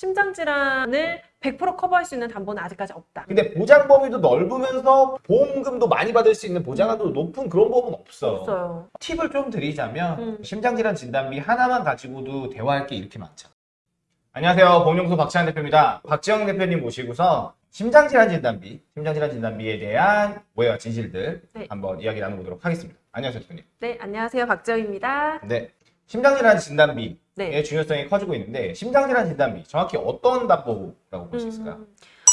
심장 질환을 100% 커버할 수 있는 담보는 아직까지 없다. 근데 보장 범위도 넓으면서 보험금도 많이 받을 수 있는 보장한도 높은 그런 보험은 없어. 없어요. 팁을 좀 드리자면 음. 심장질환 진단비 하나만 가지고도 대화할 게 이렇게 많잖아. 안녕하세요. 보험연구소 박지환 대표입니다. 박지영 대표님 모시고서 심장질환 진단비, 심장질환 진단비에 대한 오해와 진실들 네. 한번 이야기 나눠보도록 하겠습니다. 안녕하세요, 대표님. 네, 안녕하세요. 박지영입니다. 네. 심장질환 진단비의 네. 중요성이 커지고 있는데 심장질환 진단비 정확히 어떤 담보라고 볼 수 있을까요? 음,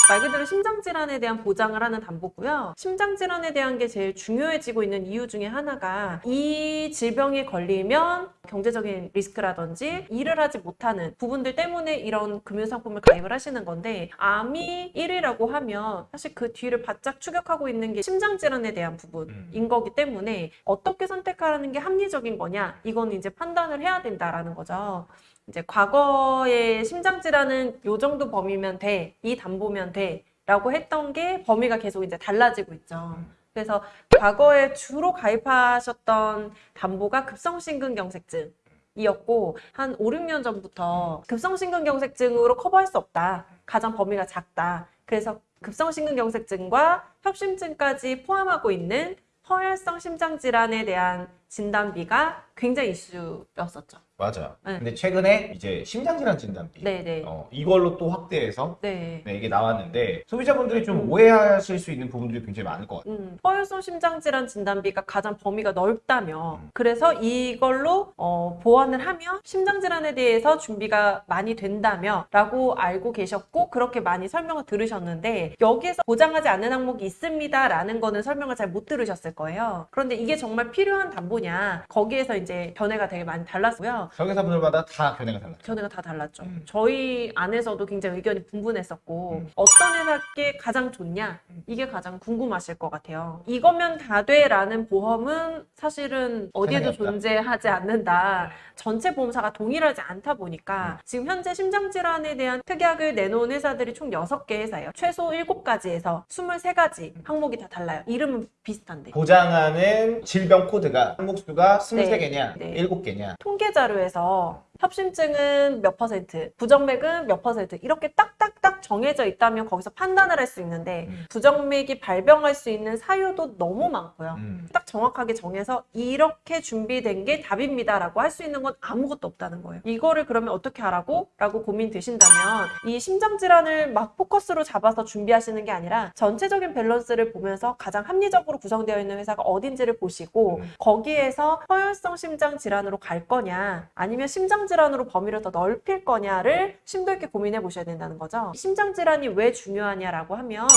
말 그대로 심장 질환에 대한 보장을 하는 담보고요. 심장 질환에 대한 게 제일 중요해지고 있는 이유 중에 하나가 이 질병에 걸리면 경제적인 리스크라든지 일을 하지 못하는 부분들 때문에 이런 금융상품을 가입을 하시는 건데 암이 1위라고 하면 사실 그 뒤를 바짝 추격하고 있는 게 심장 질환에 대한 부분인 거기 때문에 어떻게 선택하라는 게 합리적인 거냐 이건 이제 판단을 해야 된다라는 거죠. 이제 과거에 심장 질환은 요 정도 범위면 돼, 이 담보면 돼 라고 했던 게 범위가 계속 이제 달라지고 있죠. 그래서 과거에 주로 가입하셨던 담보가 급성심근경색증 이었고 한 5, 6년 전부터 급성심근경색증으로 커버할 수 없다. 가장 범위가 작다. 그래서 급성심근경색증과 협심증까지 포함하고 있는 허혈성 심장질환에 대한 진단비가 굉장히 이슈였었죠. 맞아요. 네. 근데 최근에 이제 심장질환 진단비 네네. 어, 이걸로 또 확대해서 네. 네, 이게 나왔는데 소비자분들이 좀 음. 오해하실 수 있는 부분들이 굉장히 많을 것 같아요. 음, 허혈성 심장질환 진단비가 가장 범위가 넓다며 음. 그래서 이걸로 어, 보완을 하면 심장질환에 대해서 준비가 많이 된다며 라고 알고 계셨고 그렇게 많이 설명을 들으셨는데 여기에서 보장하지 않는 항목이 있습니다 라는 거는 설명을 잘 못 들으셨을 거예요 그런데 이게 정말 필요한 담보 냐 거기에서 이제 견해가 되게 많이 달랐고요 설계사분들마다 다 견해가 달라요. 견해가 다 달랐죠. 음. 저희 안에서도 굉장히 의견이 분분했었고 음. 어떤 회사께 가장 좋냐 이게 가장 궁금하실 것 같아요. 이거면 다 돼라는 보험은 사실은 어디에도. 존재하지 않는다. 전체 보험사가 동일하지 않다 보니까 지금 현재 심장질환에 대한 특약을 내놓은 회사들이 총 6개 회사예요. 최소 7가지에서 23가지 항목이 다 달라요. 이름은 비슷한데. 보장하는 질병 코드가 항목 수가 23개냐, 네. 7개냐. 통계 자료에서 협심증은 몇 퍼센트, 부정맥은 몇 퍼센트 이렇게 딱딱딱 정해져 있다면 거기서 판단을 할 수 있는데 음. 부정맥이 발병할 수 있는 사유도 너무 많고요. 음. 딱 정확하게 정해서 이렇게 준비된 게 답입니다 라고 할 수 있는 건 아무것도 없다는 거예요. 이거를 그러면 어떻게 하라고? 라고 고민 되신다면 이 심장 질환을 막 포커스로 잡아서 준비하시는 게 아니라 전체적인 밸런스를 보면서 가장 합리적으로 구성되어 있는 회사가 어딘지를 보시고 음. 거기에서 허혈성 심장 질환으로 갈 거냐 아니면 심장 질환으로 범위를 더 넓힐 거냐를 심도 있게 고민해 보셔야 된다는 거죠. 심장 질환이 왜 중요하냐라고 하면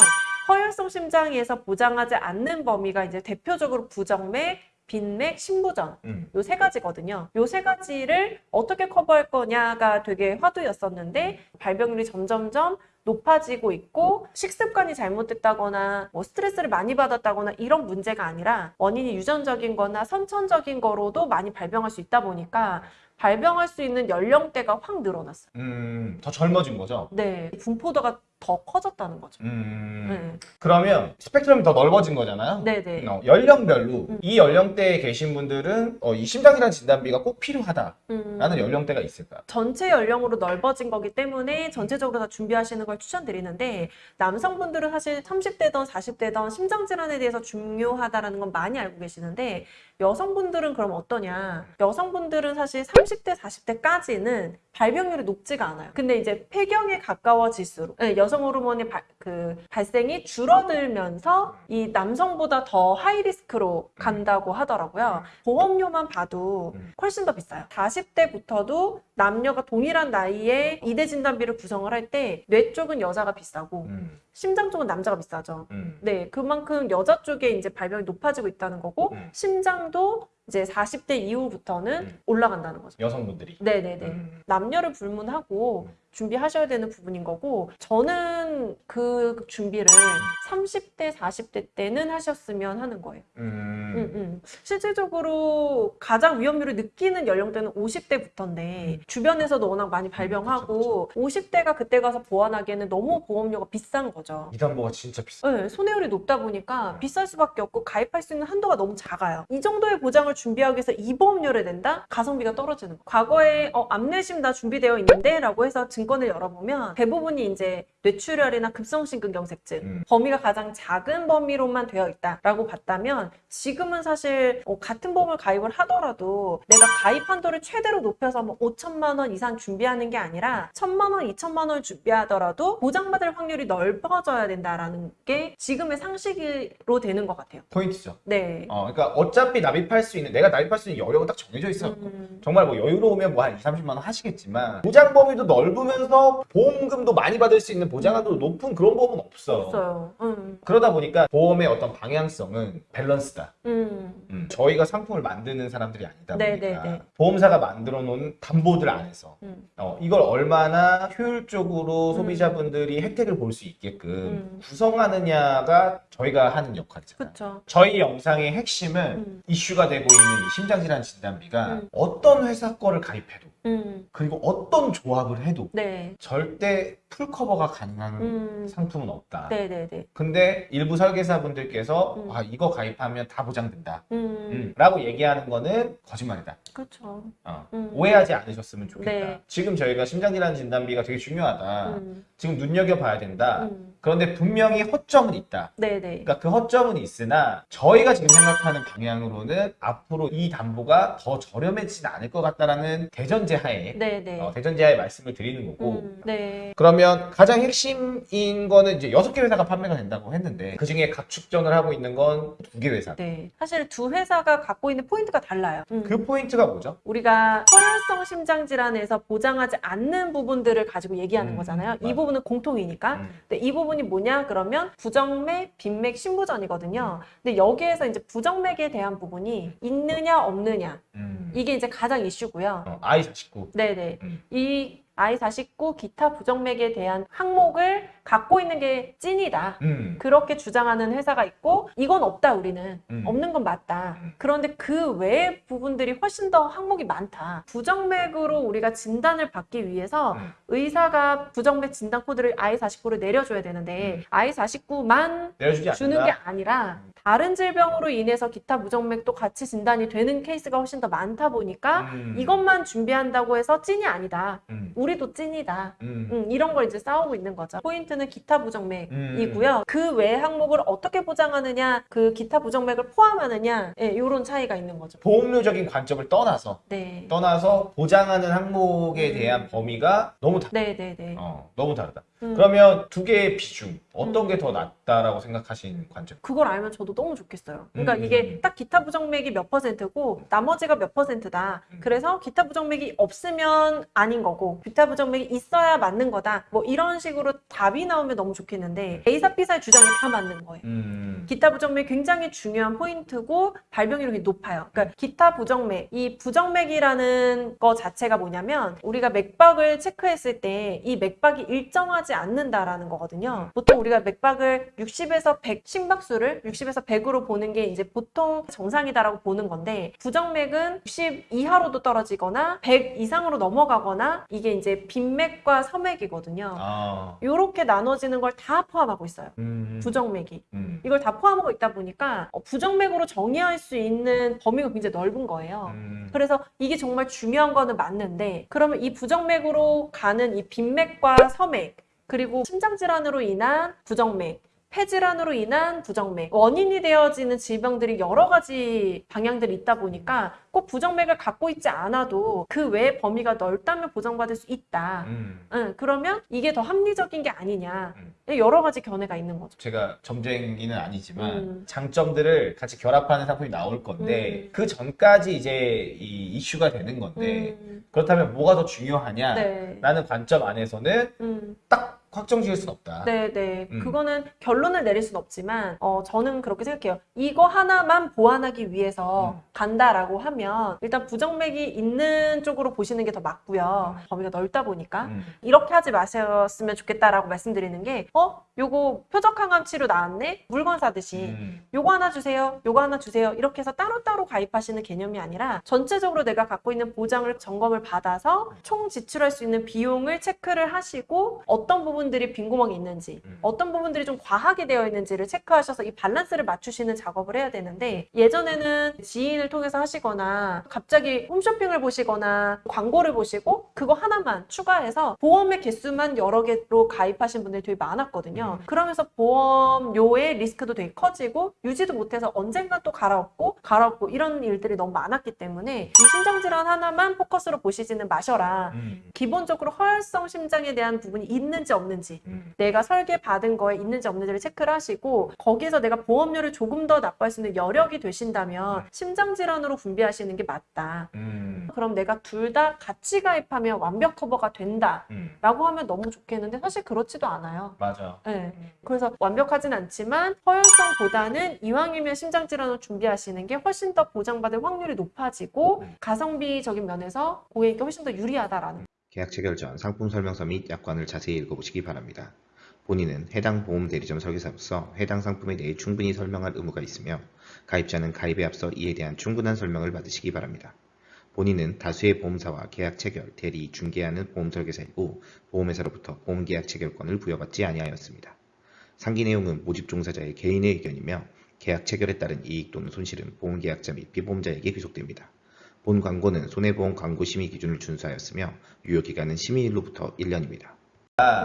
허혈성 심장에서 보장하지 않는 범위가 이제 대표적으로 부정맥, 빈맥, 심부전 음. 요세 가지거든요. 요 세 가지를 어떻게 커버할 거냐가 되게 화두였었는데 발병률이 점점점 높아지고 있고 식습관이 잘못됐다거나 뭐 스트레스를 많이 받았다거나 이런 문제가 아니라 원인이 유전적인 거나 선천적인 거로도 많이 발병할 수 있다 보니까 발병할 수 있는 연령대가 확 늘어났어요. 음, 더 젊어진 거죠. 네. 분포도가 더 커졌다는 거죠. 음. 네. 그러면 스펙트럼이 더 넓어진 거잖아요. 네네. 어, 연령별로 음. 이 연령대에 계신 분들은 어, 이 심장질환 진단비가 꼭 필요하다라는 음. 연령대가 있을까요? 전체 연령으로 넓어진 거기 때문에 전체적으로 다 준비하시는 걸 추천드리는데 남성분들은 사실 30대든 40대든 심장 질환에 대해서 중요하다라는 건 많이 알고 계시는데 여성분들은 그럼 어떠냐 여성분들은 사실 30대 40대까지는 발병률이 높지가 않아요 근데 이제 폐경에 가까워질수록 네, 여성 호르몬의 발, 그 발생이 줄어들면서 이 남성보다 더 하이리스크로 간다고 하더라고요 보험료만 봐도 음. 훨씬 더 비싸요. 40대부터도 남녀가 동일한 나이에 이대 진단비를 구성을 할 때 뇌 쪽은 여자가 비싸고 음. 심장 쪽은 남자가 비싸죠. 음. 네, 그만큼 여자 쪽에 이제 발병이 높아지고 있다는 거고 음. 심장도 이제 40대 이후부터는 음. 올라간다는 거죠. 여성분들이. 네네네. 음. 남녀를 불문하고 음. 준비하셔야 되는 부분인 거고 저는 그그 준비를 30대, 40대 때는 하셨으면 하는 거예요. 음. 음, 음. 실질적으로 가장 위험률을 느끼는 연령대는 50대부터인데 주변에서도 워낙 많이 발병하고 50대가 그때 가서 보완하기에는 너무 보험료가 비싼 거죠. 이 담보가 진짜 비싸. 네, 손해율이 높다 보니까 비쌀 수밖에 없고 가입할 수 있는 한도가 너무 작아요. 이 정도의 보장을 준비하기 위해서 이 보험료를 낸다? 가성비가 떨어지는 거. 과거에 어, 암내심 다 준비되어 있는데 라고 해서 증권을 열어보면 대부분이 이제 뇌출혈이나 급성심근경색증 음. 범위가 가장 작은 범위로만 되어 있다라고 봤다면 지금은 사실 어, 같은 보험을 가입을 하더라도 내가 가입 한도를 최대로 높여서 뭐 5천만 원 이상 준비하는 게 아니라 1천만 원, 2천만 원을 준비하더라도 보장받을 확률이 넓어져야 된다라는 게 지금의 상식으로 되는 것 같아요. 포인트죠. 네. 어, 그러니까 어차피 납입할 수 있는 내가 납입할 수 있는 여력은 딱 정해져 있어. 음, 정말 뭐 여유로우면 뭐 한 2, 30만 원 하시겠지만 보장 범위도 넓으면서 보험금도 많이 받을 수 있는 보장한도 높은 그런 보험은 없어. 없어요. 음, 그러다 보니까 보험의 어떤 방향성은 밸런스다. 음, 음, 저희가 상품을 만드는 사람들이 아니다 네, 보니까 네, 네. 보험사가 만들어 놓은 담보들 안에서 음. 어, 이걸 얼마나 효율적으로 소비자분들이 혜택을 볼 수 있게끔 음. 구성하느냐가 저희가 하는 역할이잖아요. 그쵸. 저희 영상의 핵심은 음. 이슈가 되고 있는 이 심장질환 진단비가 음. 어떤 회사 거를 가입해도 음, 그리고 어떤 조합을 해도 네. 절대 풀커버가 가능한 음, 상품은 없다. 네네네. 근데 일부 설계사분들께서 음. 아 이거 가입하면 다 보장된다. 음, 음, 라고 얘기하는 거는 거짓말이다. 그렇죠. 어, 음. 오해하지 않으셨으면 좋겠다. 네. 지금 저희가 심장질환 진단비가 되게 중요하다. 음, 지금 눈여겨봐야 된다. 음, 그런데 분명히 허점은 있다. 네네. 그러니까 그 허점은 있으나 저희가 지금 생각하는 방향으로는 앞으로 이 담보가 더 저렴해지진 않을 것 같다라는 대전 제 하에 네네. 어, 대전제 하에 말씀을 드리는 거고 음, 네. 그러면 가장 핵심인 거는 이제 여섯 개 회사가 판매가 된다고 했는데 그 중에 각축전을 하고 있는 건 두 개 회사. 네. 사실 두 회사가 갖고 있는 포인트가 달라요. 음. 그 포인트가 뭐죠? 우리가 허혈성 심장 질환에서 보장하지 않는 부분들을 가지고 얘기하는 음, 거잖아요. 이 맞아. 부분은 공통이니까. 음. 근데 이 부분이 뭐냐? 그러면 부정맥, 빈맥, 신부전이거든요. 근데 여기에서 이제 부정맥에 대한 부분이 있느냐 없느냐 음. 이게 이제 가장 이슈고요. 어, I49. 네네. 음. 이 I49 기타 부정맥에 대한 항목을 갖고 있는 게 찐이다. 음. 그렇게 주장하는 회사가 있고 이건 없다 우리는 음. 없는 건 맞다 음. 그런데 그 외의 부분들이 훨씬 더 항목이 많다 부정맥으로 우리가 진단을 받기 위해서 음. 의사가 부정맥 진단 코드를 I49를 내려줘야 되는데 음. I49만 내려주지 않는다. 주는 게 아니라 음. 다른 질병으로 인해서 기타 부정맥도 같이 진단이 되는 케이스가 훨씬 더 많다 보니까 음. 이것만 준비한다고 해서 찐이 아니다 음. 우리도 찐이다 음. 음, 이런 걸 이제 싸우고 있는 거죠. 포인트는 기타 음. 부정맥이고요. 그 외 항목을 어떻게 보장하느냐, 그 기타 부정맥을 포함하느냐, 예, 이런 차이가 있는 거죠. 보험료적인 관점을 떠나서 네. 떠나서 보장하는 항목에 음. 대한 범위가 너무 다, 네, 네, 네. 어, 너무 다르다. 음. 그러면 두 개의 비중 어떤 게더 낫다라고 생각하시는 관점? 그걸 알면 저도 너무 좋겠어요. 그러니까 음. 이게 딱 기타 부정맥이 몇 퍼센트고 나머지가 몇 퍼센트다. 음. 그래서 기타 부정맥이 없으면 아닌 거고 기타 부정맥이 있어야 맞는 거다. 뭐 이런 식으로 답이 나오면 너무 좋겠는데 A사 B사의 주장이 다 맞는 거예요. 음. 기타 부정맥 굉장히 중요한 포인트고 발병률이 높아요. 그러니까 기타 부정맥, 이 부정맥이라는 거 자체가 뭐냐면 우리가 맥박을 체크했을 때 이 맥박이 일정하지 않는다라는 거거든요. 보통 우리가 맥박을 60에서 100 심박수를 60에서 100으로 보는 게 이제 보통 정상이다라고 보는 건데 부정맥은 60 이하로도 떨어지거나 100 이상으로 넘어가거나 이게 이제 빈맥과 서맥이거든요. 아. 이렇게 나눠지는 걸 다 포함하고 있어요. 음. 부정맥이. 음. 이걸 다 포함하고 있다 보니까 어, 부정맥으로 정의할 수 있는 범위가 굉장히 넓은 거예요. 음. 그래서 이게 정말 중요한 거는 맞는데 그러면 이 부정맥으로 가는 이 빈맥과 서맥 그리고 심장 질환으로 인한 부정맥 폐질환으로 인한 부정맥 원인이 되어지는 질병들이 여러 가지 방향들이 있다 보니까 꼭 부정맥을 갖고 있지 않아도 그 외의 범위가 넓다면 보장받을 수 있다. 음. 응, 그러면 이게 더 합리적인 게 아니냐. 음. 여러 가지 견해가 있는 거죠. 제가 점쟁이는 아니지만 음. 장점들을 같이 결합하는 상품이 나올 건데 음. 그 전까지 이제 이 이슈가 되는 건데 음, 그렇다면 뭐가 더 중요하냐? 네. 라는 관점 안에서는 음, 딱 확정 지을 수는 없다. 네, 네. 음. 그거는 결론을 내릴 수는 없지만, 어, 저는 그렇게 생각해요. 이거 하나만 보완하기 위해서 음. 간다라고 하면, 일단 부정맥이 있는 쪽으로 보시는 게 더 맞고요. 범위가 넓다 보니까. 음. 이렇게 하지 마셨으면 좋겠다라고 말씀드리는 게, 어? 요거 표적항암 치료 나왔네? 물건 사듯이. 음. 요거 하나 주세요. 요거 하나 주세요. 이렇게 해서 따로따로 가입하시는 개념이 아니라 전체적으로 내가 갖고 있는 보장을 점검을 받아서 총 지출할 수 있는 비용을 체크를 하시고 어떤 부분 들이 빈구멍이 있는지 음. 어떤 부분들이 좀 과하게 되어 있는지를 체크하셔서 이 밸런스를 맞추시는 작업을 해야 되는데 예전에는 지인을 통해서 하시거나 갑자기 홈쇼핑을 보시거나 광고를 보시고 그거 하나만 추가해서 보험의 개수만 여러 개로 가입하신 분들이 되게 많았거든요. 음. 그러면서 보험료의 리스크도 되게 커지고 유지도 못해서 언젠가 또 갈아엎고 갈아엎고 이런 일들이 너무 많았기 때문에 이 심장질환 하나만 포커스로 보시지는 마셔라. 음. 기본적으로 허혈성 심장에 대한 부분이 있는지 없는지 음. 내가 설계 받은 거에 있는지 없는지를 체크를 하시고 거기에서 내가 보험료를 조금 더 납부할 수 있는 여력이 되신다면 심장 질환으로 분비하시는 게 맞다. 음. 그럼 내가 둘 다 같이 가입하면 완벽 커버가 된다. 음. 라고 하면 너무 좋겠는데 사실 그렇지도 않아요. 맞아. 네. 그래서 완벽하진 않지만 허혈성보다는 이왕이면 심장 질환을 준비하시는 게 훨씬 더 보장받을 확률이 높아지고 음. 가성비적인 면에서 고객에게 훨씬 더 유리하다라는 계약 체결 전 상품 설명서 및 약관을 자세히 읽어보시기 바랍니다. 본인은 해당 보험 대리점 설계사로서 해당 상품에 대해 충분히 설명할 의무가 있으며 가입자는 가입에 앞서 이에 대한 충분한 설명을 받으시기 바랍니다. 본인은 다수의 보험사와 계약 체결, 대리, 중개하는 보험 설계사이고 보험회사로부터 보험 계약 체결권을 부여받지 아니하였습니다. 상기 내용은 모집 종사자의 개인의 의견이며 계약 체결에 따른 이익 또는 손실은 보험 계약자 및 피보험자에게 귀속됩니다. 본 광고는 손해보험 광고 심의 기준을 준수하였으며 유효 기간은 심의일로부터 1년입니다.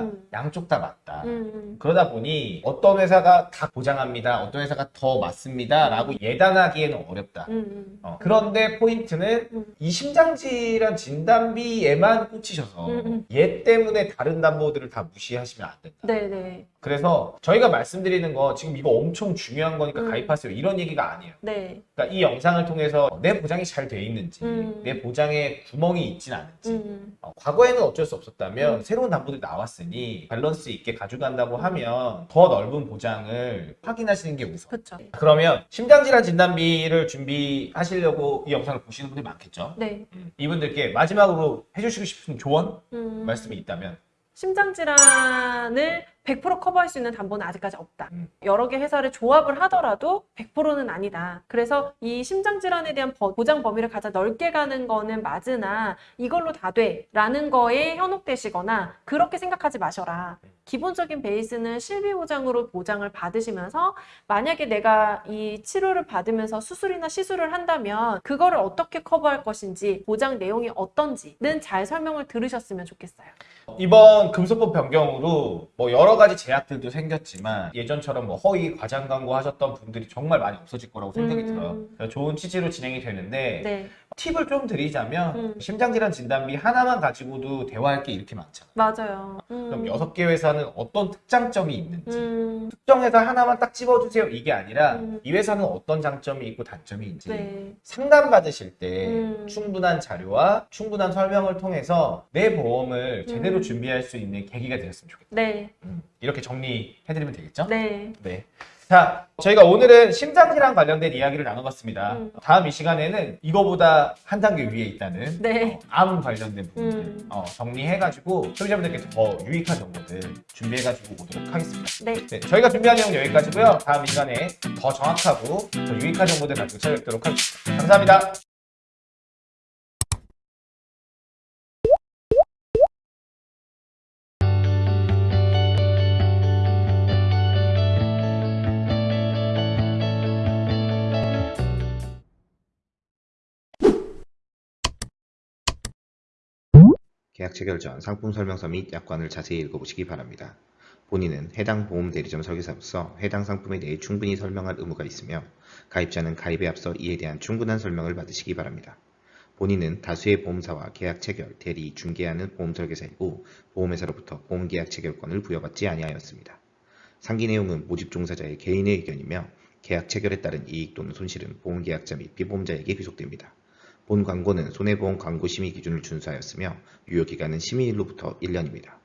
음. 양쪽 다 맞다. 음, 그러다 보니 어떤 회사가 다 보장합니다. 어떤 회사가 더 맞습니다. 라고 예단하기에는 어렵다. 음, 음. 어, 그런데 포인트는 음. 이 심장질환 진단비에만 꽂히셔서 음, 음. 얘 때문에 다른 담보들을 다 무시하시면 안 된다. 네네 그래서 저희가 말씀드리는 거 지금 이거 엄청 중요한 거니까 음. 가입하세요. 이런 얘기가 아니에요. 네 그러니까 이 영상을 통해서 내 보장이 잘 돼 있는지, 음. 내 보장에 구멍이 있진 않은지, 음, 어, 과거에는 어쩔 수 없었다면 음. 새로운 담보들이 나 왔으니 밸런스 있게 가져간다고 하면 더 넓은 보장을 확인하시는 게 우선. 그쵸 그러면 심장질환 진단비를 준비하시려고 이 영상을 보시는 분들이 많겠죠. 네 이분들께 마지막으로 해주시고 싶은 조언 음. 말씀이 있다면 심장 질환을 100% 커버할 수 있는 담보는 아직까지 없다. 음. 여러 개 회사를 조합을 하더라도 100%는 아니다. 그래서 이 심장 질환에 대한 버- 보장 범위를 가장 넓게 가는 거는 맞으나 이걸로 다 돼 라는 거에 현혹되시거나 그렇게 생각하지 마셔라. 기본적인 베이스는 실비 보장으로 보장을 받으시면서 만약에 내가 이 치료를 받으면서 수술이나 시술을 한다면 그거를 어떻게 커버할 것인지 보장 내용이 어떤지는 잘 설명을 들으셨으면 좋겠어요. 이번 금소법 변경으로 뭐 여러 가지 제약들도 생겼지만 예전처럼 뭐 허위 과장 광고 하셨던 분들이 정말 많이 없어질 거라고 생각이 음. 들어요. 좋은 취지로 진행이 되는데 네, 팁을 좀 드리자면 음. 심장질환 진단비 하나만 가지고도 대화할 게 이렇게 많잖아요. 맞아요. 음. 그럼 여섯 개 회사는 어떤 특장점이 있는지 음, 특정 회사 하나만 딱 집어주세요 이게 아니라 음. 이 회사는 어떤 장점이 있고 단점이 있는지 네. 상담 받으실 때 음. 충분한 자료와 충분한 설명을 통해서 내 보험을 제대로 음. 준비할 수 있는 계기가 되었으면 좋겠다. 네, 음, 이렇게 정리해드리면 되겠죠? 네. 네. 자, 저희가 오늘은 심장질환 관련된 이야기를 나눠봤습니다. 음. 다음 이 시간에는 이거보다 한 단계 위에 있다는 네. 어, 암 관련된 부분들 음. 어, 정리해가지고 소비자분들께 더 유익한 정보들 준비해가지고 오도록 하겠습니다. 네. 네, 저희가 준비한 내용 은 여기까지고요. 다음 이 시간에 더 정확하고 더 유익한 정보들 가지고 찾아뵙도록 하겠습니다. 감사합니다. 계약 체결 전 상품 설명서 및 약관을 자세히 읽어보시기 바랍니다. 본인은 해당 보험 대리점 설계사로서 해당 상품에 대해 충분히 설명할 의무가 있으며 가입자는 가입에 앞서 이에 대한 충분한 설명을 받으시기 바랍니다. 본인은 다수의 보험사와 계약 체결, 대리, 중개하는 보험 설계사이고 보험회사로부터 보험 계약 체결권을 부여받지 아니하였습니다. 상기 내용은 모집 종사자의 개인의 의견이며 계약 체결에 따른 이익 또는 손실은 보험 계약자 및 피보험자에게 귀속됩니다. 본 광고는 손해보험 광고 심의 기준을 준수하였으며 유효 기간은 심의일로부터 1년입니다.